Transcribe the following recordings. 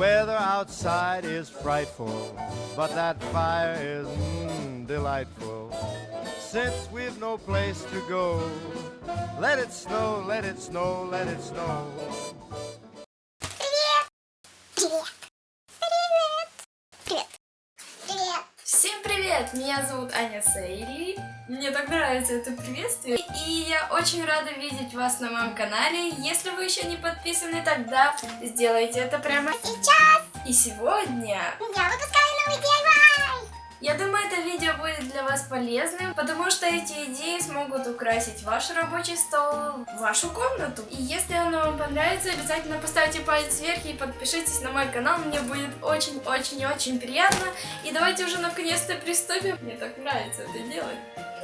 Weather outside is frightful, but that fire is mm, delightful. Since we've no place to go, let it snow, let it snow, let it snow. Меня зовут Аня Сейли. Мне так нравится это приветствие. И я очень рада видеть вас на моем канале. Если вы еще не подписаны, тогда сделайте это прямо Сейчас и сегодня. я выпускаю новый DIY! Я думаю, это видео будет для вас полезным, потому что эти идеи смогут украсить ваш рабочий стол, вашу комнату. И если оно вам понравится, обязательно поставьте палец вверх и подпишитесь на мой канал. Мне будет очень-очень-очень приятно. И давайте уже наконец-то приступим. Мне так нравится это делать.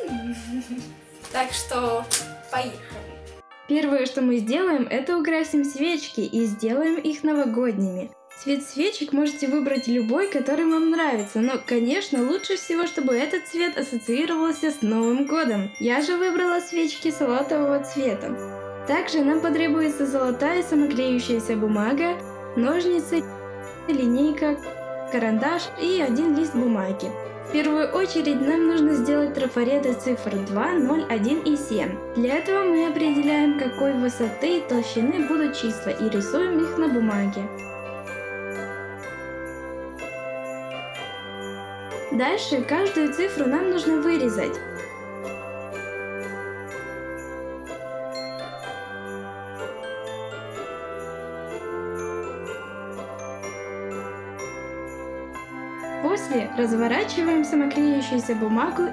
Так что поехали. Первое, что мы сделаем, это украсим свечки и сделаем их новогодними. Цвет свечек можете выбрать любой, который вам нравится, но, конечно, лучше всего, чтобы этот цвет ассоциировался с Новым годом. Я же выбрала свечки салатового цвета. Также нам потребуется золотая самоклеющаяся бумага, ножницы, линейка, карандаш и один лист бумаги. В первую очередь нам нужно сделать трафареты цифр 2, 0, 1 и 7. Для этого мы определяем, какой высоты и толщины будут числа и рисуем их на бумаге. Дальше каждую цифру нам нужно вырезать. После разворачиваем самоклеющуюся бумагу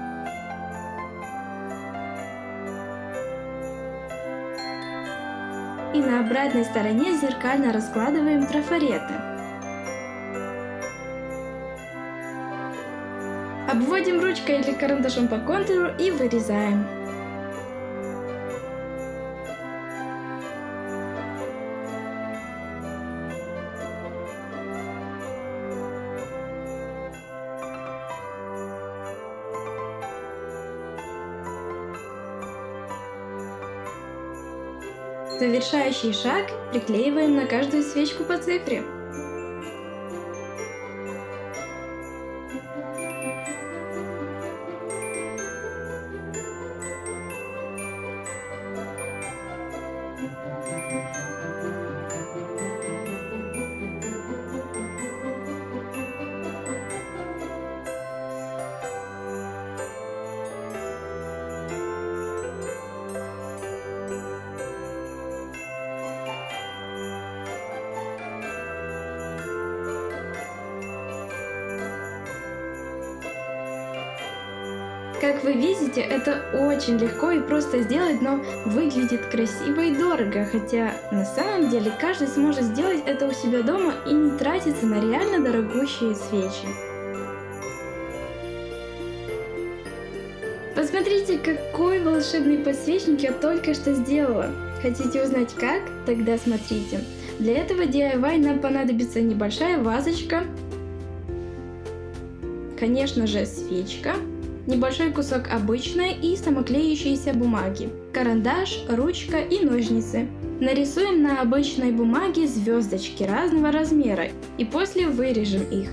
и на обратной стороне зеркально раскладываем трафареты. Обводим ручкой или карандашом по контуру и вырезаем. Завершающий шаг приклеиваем на каждую свечку по цифре. Как вы видите, это очень легко и просто сделать, но выглядит красиво и дорого, хотя на самом деле каждый сможет сделать это у себя дома и не тратиться на реально дорогущие свечи. Посмотрите, какой волшебный подсвечник я только что сделала. Хотите узнать как? Тогда смотрите. Для этого DIY нам понадобится небольшая вазочка, конечно же свечка, небольшой кусок обычной и самоклеющейся бумаги, карандаш, ручка и ножницы. Нарисуем на обычной бумаге звездочки разного размера и после вырежем их.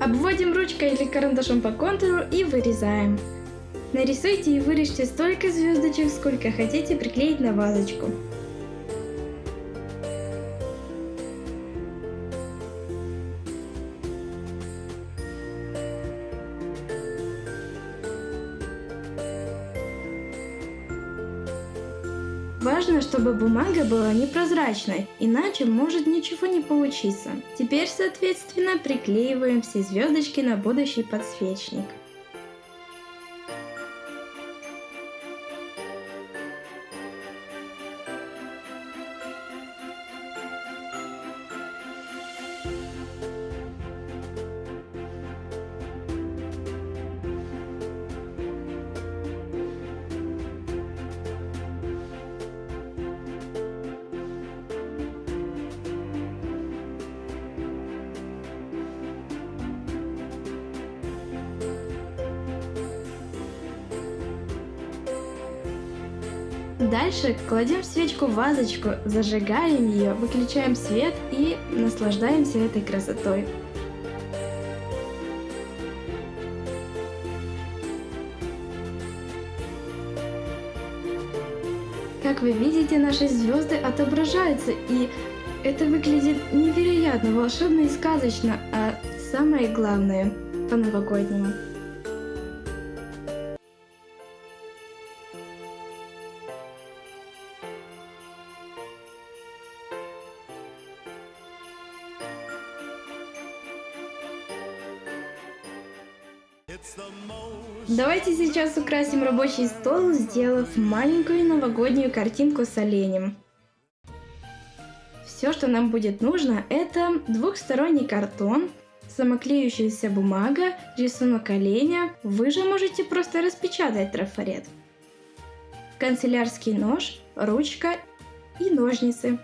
Обводим ручкой или карандашом по контуру и вырезаем. Нарисуйте и вырежьте столько звездочек, сколько хотите приклеить на вазочку. Важно, чтобы бумага была непрозрачной, иначе может ничего не получиться. Теперь, соответственно, приклеиваем все звездочки на будущий подсвечник. Дальше кладем свечку в вазочку, зажигаем ее, выключаем свет и наслаждаемся этой красотой. Как вы видите, наши звезды отображаются, и это выглядит невероятно волшебно и сказочно, а самое главное – по-новогоднему. Давайте сейчас украсим рабочий стол, сделав маленькую новогоднюю картинку с оленем. Все, что нам будет нужно, это двухсторонний картон, самоклеющаяся бумага, рисунок оленя. Вы же можете просто распечатать трафарет. Канцелярский нож, ручка и ножницы.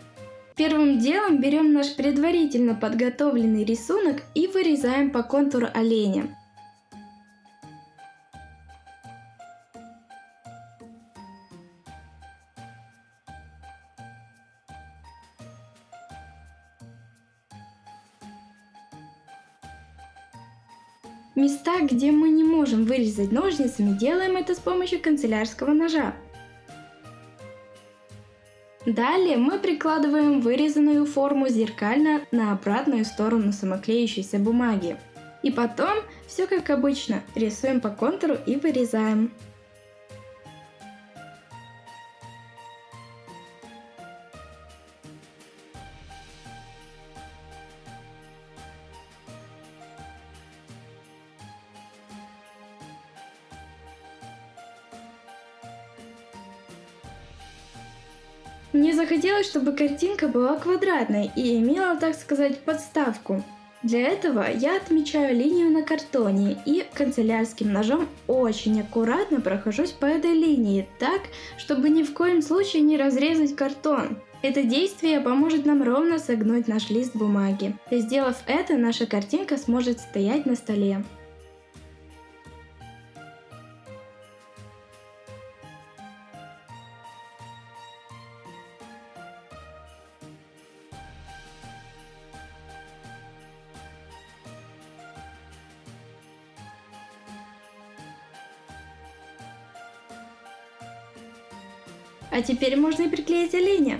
Первым делом берем наш предварительно подготовленный рисунок и вырезаем по контуру оленя. Места, где мы не можем вырезать ножницами, делаем это с помощью канцелярского ножа. Далее мы прикладываем вырезанную форму зеркально на обратную сторону самоклеющейся бумаги. И потом, все как обычно, рисуем по контуру и вырезаем. Мне захотелось, чтобы картинка была квадратной и имела, так сказать, подставку. Для этого я отмечаю линию на картоне и канцелярским ножом очень аккуратно прохожусь по этой линии, так, чтобы ни в коем случае не разрезать картон. Это действие поможет нам ровно согнуть наш лист бумаги. И сделав это, наша картинка сможет стоять на столе. А теперь можно и приклеить оленя.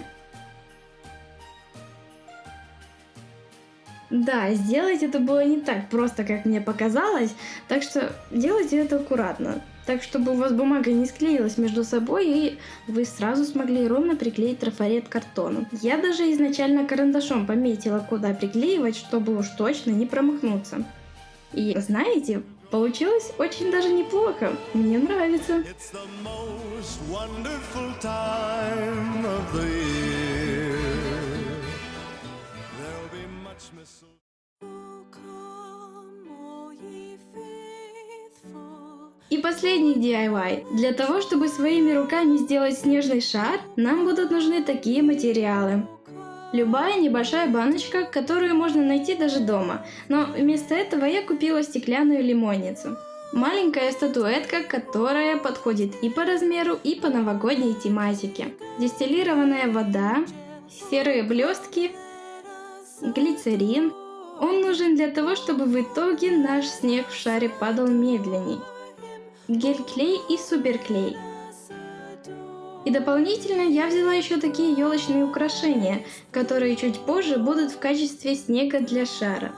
Да, сделать это было не так просто, как мне показалось, так что делайте это аккуратно. Так, чтобы у вас бумага не склеилась между собой, и вы сразу смогли ровно приклеить трафарет к картону. Я даже изначально карандашом пометила, куда приклеивать, чтобы уж точно не промахнуться. И знаете, Получилось очень даже неплохо. Мне нравится. И последний DIY. Для того, чтобы своими руками сделать снежный шар, нам будут нужны такие материалы. Любая небольшая баночка, которую можно найти даже дома, но вместо этого я купила стеклянную лимонницу. Маленькая статуэтка, которая подходит и по размеру, и по новогодней тематике. Дистиллированная вода, серые блестки, глицерин. Он нужен для того, чтобы в итоге наш снег в шаре падал медленней. Гель-клей и суперклей – и дополнительно я взяла еще такие елочные украшения, которые чуть позже будут в качестве снега для шара.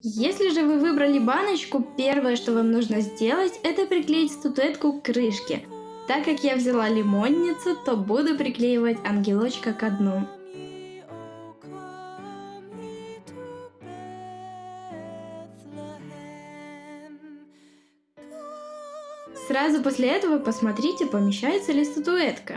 Если же вы выбрали баночку, первое, что вам нужно сделать, это приклеить статуэтку к крышке. Так как я взяла лимонницу, то буду приклеивать ангелочка к дну. Сразу после этого посмотрите, помещается ли статуэтка.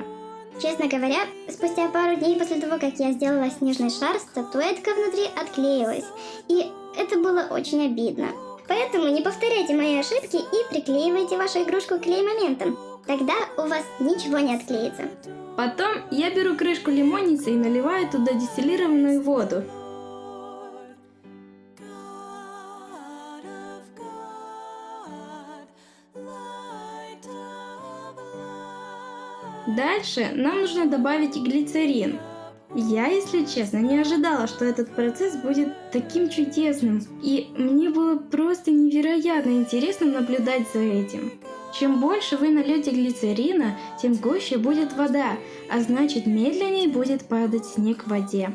Честно говоря, спустя пару дней после того, как я сделала снежный шар, статуэтка внутри отклеилась. И это было очень обидно. Поэтому не повторяйте мои ошибки и приклеивайте вашу игрушку клей-моментом. Тогда у вас ничего не отклеится. Потом я беру крышку лимонницы и наливаю туда дистиллированную воду. Дальше нам нужно добавить глицерин. Я, если честно, не ожидала, что этот процесс будет таким чудесным, и мне было просто невероятно интересно наблюдать за этим. Чем больше вы нальете глицерина, тем гуще будет вода, а значит медленнее будет падать снег в воде.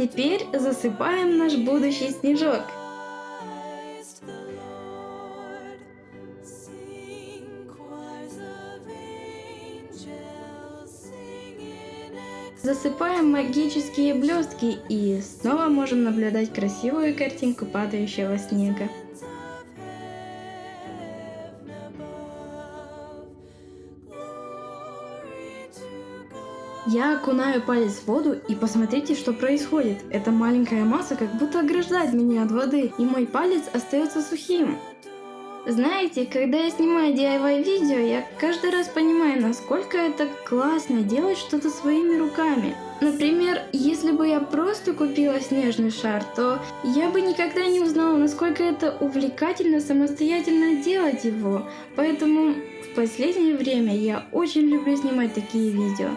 Теперь засыпаем наш будущий снежок. Засыпаем магические блестки и снова можем наблюдать красивую картинку падающего снега. Я окунаю палец в воду и посмотрите, что происходит. Эта маленькая масса как будто ограждает меня от воды, и мой палец остается сухим. Знаете, когда я снимаю DIY видео, я каждый раз понимаю, насколько это классно делать что-то своими руками. Например, если бы я просто купила снежный шар, то я бы никогда не узнала, насколько это увлекательно самостоятельно делать его. Поэтому в последнее время я очень люблю снимать такие видео.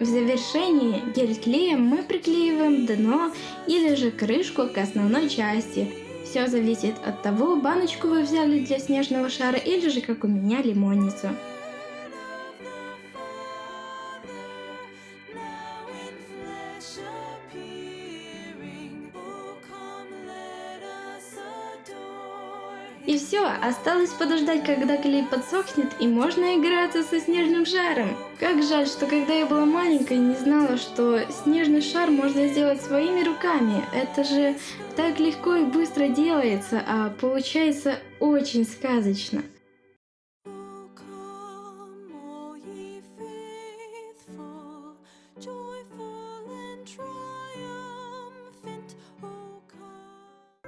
В завершении гель-клеем мы приклеиваем дно или же крышку к основной части. Все зависит от того, баночку вы взяли для снежного шара или же как у меня лимонницу. И все, осталось подождать, когда клей подсохнет, и можно играться со снежным шаром. Как жаль, что когда я была маленькой, не знала, что снежный шар можно сделать своими руками. Это же так легко и быстро делается, а получается очень сказочно.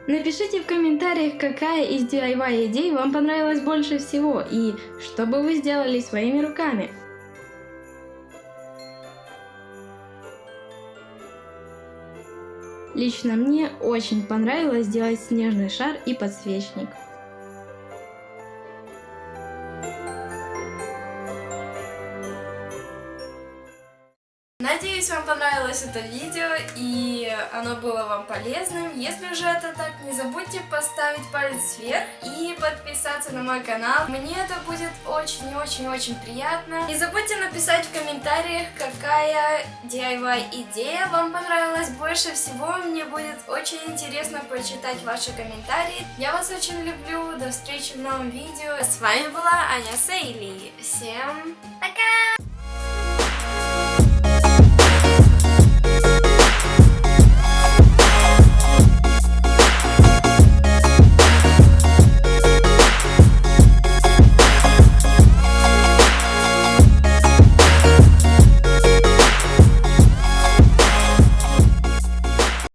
Напишите в комментариях, какая из DIY идей вам понравилась больше всего и что бы вы сделали своими руками. Лично мне очень понравилось сделать снежный шар и подсвечник. Надеюсь, вам понравилось это видео и оно было вам полезным. Если же это так, не забудьте поставить палец вверх и подписаться на мой канал. Мне это будет очень-очень-очень приятно. Не забудьте написать в комментариях, какая DIY идея вам понравилась больше всего. Мне будет очень интересно прочитать ваши комментарии. Я вас очень люблю. До встречи в новом видео. С вами была Аня Сейли. Всем пока!